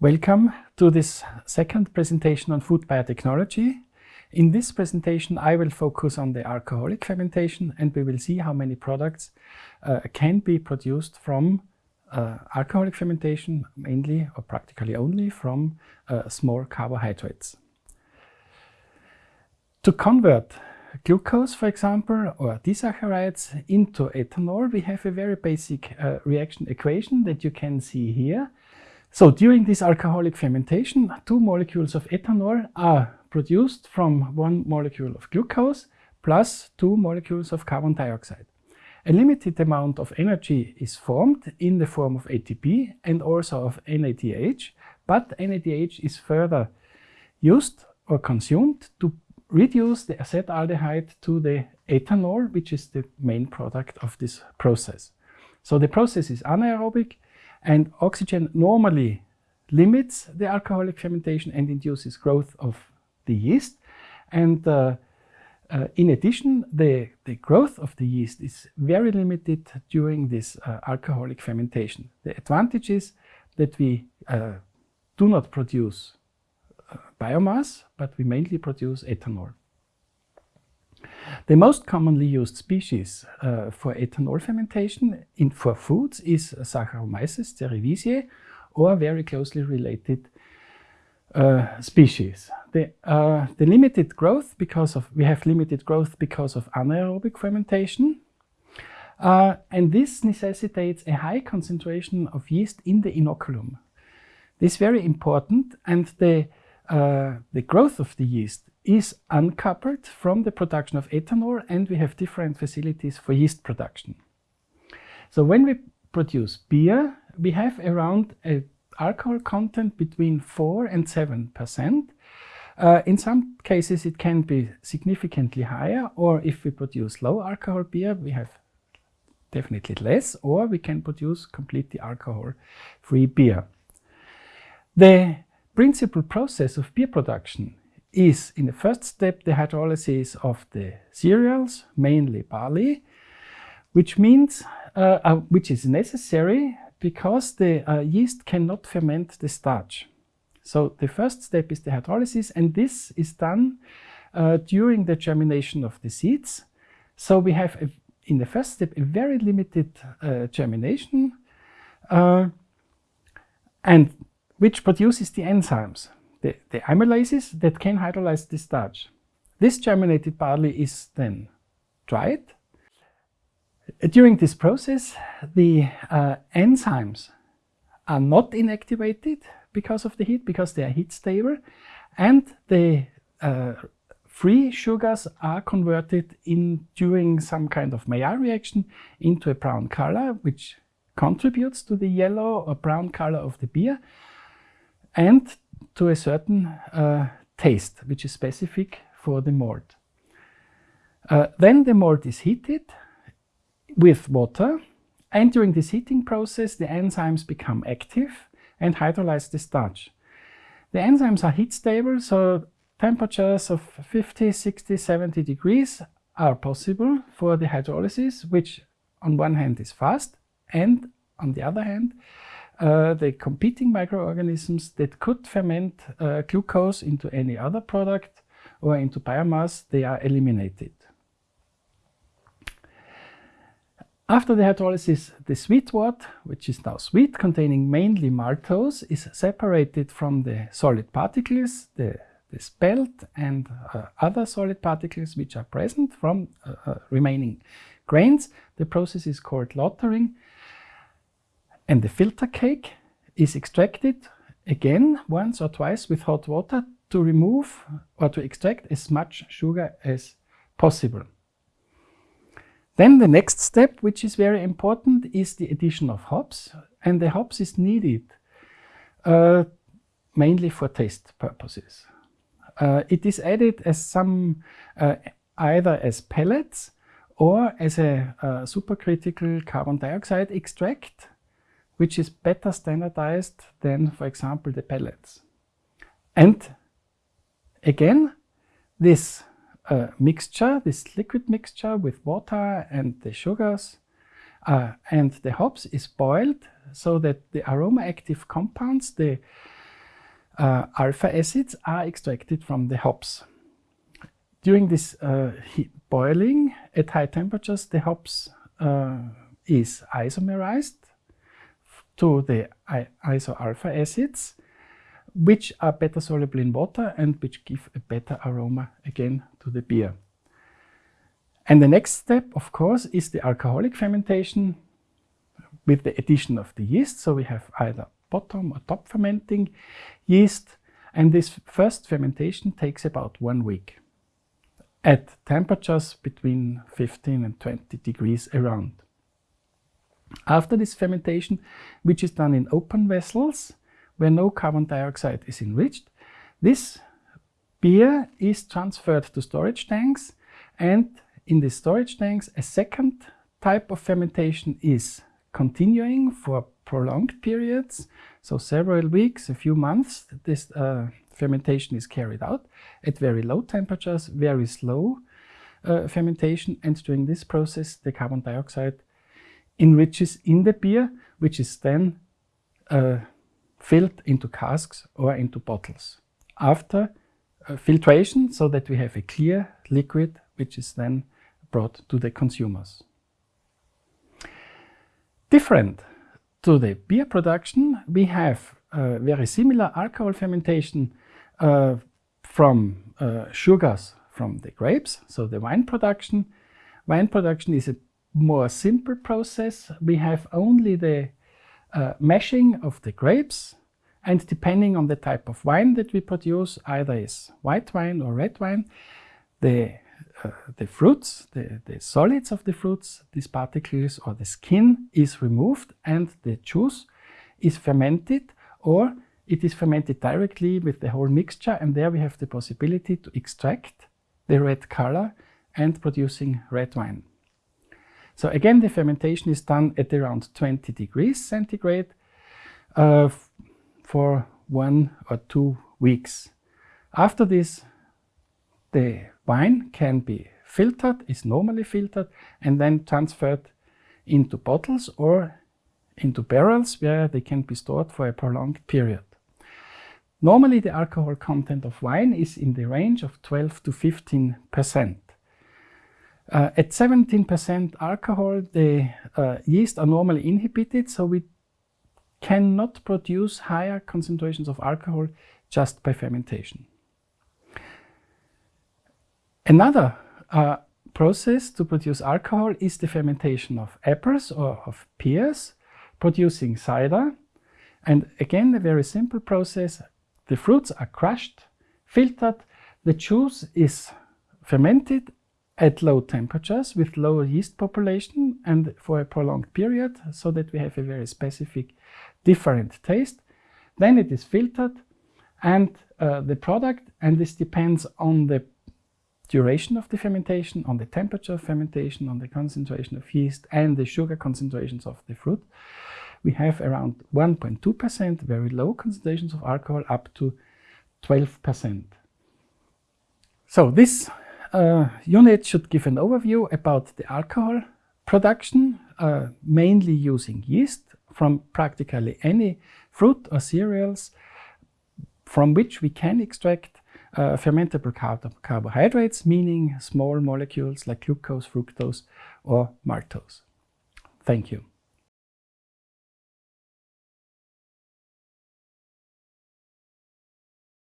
Welcome to this second presentation on food biotechnology. In this presentation, I will focus on the alcoholic fermentation and we will see how many products uh, can be produced from uh, alcoholic fermentation, mainly or practically only from uh, small carbohydrates. To convert glucose, for example, or disaccharides into ethanol, we have a very basic uh, reaction equation that you can see here. So during this alcoholic fermentation, two molecules of ethanol are produced from one molecule of glucose plus two molecules of carbon dioxide. A limited amount of energy is formed in the form of ATP and also of NADH, but NADH is further used or consumed to reduce the acetaldehyde to the ethanol, which is the main product of this process. So the process is anaerobic and oxygen normally limits the alcoholic fermentation and induces growth of the yeast. And uh, uh, in addition, the, the growth of the yeast is very limited during this uh, alcoholic fermentation. The advantage is that we uh, do not produce uh, biomass, but we mainly produce ethanol. The most commonly used species uh, for ethanol fermentation in, for foods is Saccharomyces cerevisiae or very closely related uh, species. The, uh, the limited growth because of, we have limited growth because of anaerobic fermentation. Uh, and this necessitates a high concentration of yeast in the inoculum. This is very important and the, uh, the growth of the yeast is uncoupled from the production of ethanol and we have different facilities for yeast production. So when we produce beer, we have around a alcohol content between 4 and 7 percent. Uh, in some cases it can be significantly higher or if we produce low alcohol beer we have definitely less or we can produce completely alcohol free beer. The principal process of beer production is in the first step the hydrolysis of the cereals, mainly barley, which means uh, uh, which is necessary because the uh, yeast cannot ferment the starch. So the first step is the hydrolysis and this is done uh, during the germination of the seeds. So we have a, in the first step a very limited uh, germination uh, and which produces the enzymes, the, the amylases that can hydrolyze the starch. This germinated barley is then dried during this process, the uh, enzymes are not inactivated because of the heat, because they are heat stable, and the uh, free sugars are converted in during some kind of Maillard reaction into a brown color, which contributes to the yellow or brown color of the beer, and to a certain uh, taste, which is specific for the malt. Uh, then the malt is heated with water and during this heating process the enzymes become active and hydrolyze the starch. The enzymes are heat stable so temperatures of 50, 60, 70 degrees are possible for the hydrolysis which on one hand is fast and on the other hand uh, the competing microorganisms that could ferment uh, glucose into any other product or into biomass, they are eliminated. After the hydrolysis, the sweet wort, which is now sweet, containing mainly maltose, is separated from the solid particles, the, the spelt and uh, other solid particles which are present from uh, uh, remaining grains. The process is called lautering. And the filter cake is extracted again once or twice with hot water to remove or to extract as much sugar as possible. Then the next step, which is very important, is the addition of hops. And the hops is needed uh, mainly for taste purposes. Uh, it is added as some, uh, either as pellets or as a supercritical carbon dioxide extract, which is better standardized than, for example, the pellets. And again, this uh, mixture, this liquid mixture with water and the sugars uh, and the hops is boiled so that the aroma active compounds, the uh, alpha acids are extracted from the hops. During this uh, boiling at high temperatures, the hops uh, is isomerized to the iso-alpha acids, which are better soluble in water and which give a better aroma again to the beer. And the next step, of course, is the alcoholic fermentation with the addition of the yeast. So we have either bottom or top fermenting yeast. And this first fermentation takes about one week at temperatures between 15 and 20 degrees around. After this fermentation, which is done in open vessels, where no carbon dioxide is enriched, this beer is transferred to storage tanks and in the storage tanks a second type of fermentation is continuing for prolonged periods, so several weeks, a few months, this uh, fermentation is carried out at very low temperatures, very slow uh, fermentation, and during this process the carbon dioxide enriches in the beer, which is then uh, filled into casks or into bottles. After uh, filtration, so that we have a clear liquid, which is then brought to the consumers. Different to the beer production, we have uh, very similar alcohol fermentation uh, from uh, sugars from the grapes, so the wine production. Wine production is a more simple process. We have only the uh, mashing of the grapes and depending on the type of wine that we produce, either is white wine or red wine, the, uh, the fruits, the, the solids of the fruits, these particles or the skin is removed and the juice is fermented or it is fermented directly with the whole mixture and there we have the possibility to extract the red color and producing red wine. So again, the fermentation is done at around 20 degrees centigrade uh, for one or two weeks. After this, the wine can be filtered, is normally filtered, and then transferred into bottles or into barrels where they can be stored for a prolonged period. Normally the alcohol content of wine is in the range of 12 to 15 percent. Uh, at 17% alcohol, the uh, yeast are normally inhibited, so we cannot produce higher concentrations of alcohol just by fermentation. Another uh, process to produce alcohol is the fermentation of apples or of pears, producing cider. And again, a very simple process. The fruits are crushed, filtered, the juice is fermented at low temperatures with low yeast population and for a prolonged period so that we have a very specific different taste. Then it is filtered and uh, the product, and this depends on the duration of the fermentation, on the temperature of fermentation, on the concentration of yeast and the sugar concentrations of the fruit. We have around 1.2%, very low concentrations of alcohol, up to 12%. So this uh, unit should give an overview about the alcohol production, uh, mainly using yeast from practically any fruit or cereals from which we can extract uh, fermentable car carbohydrates, meaning small molecules like glucose, fructose or maltose. Thank you.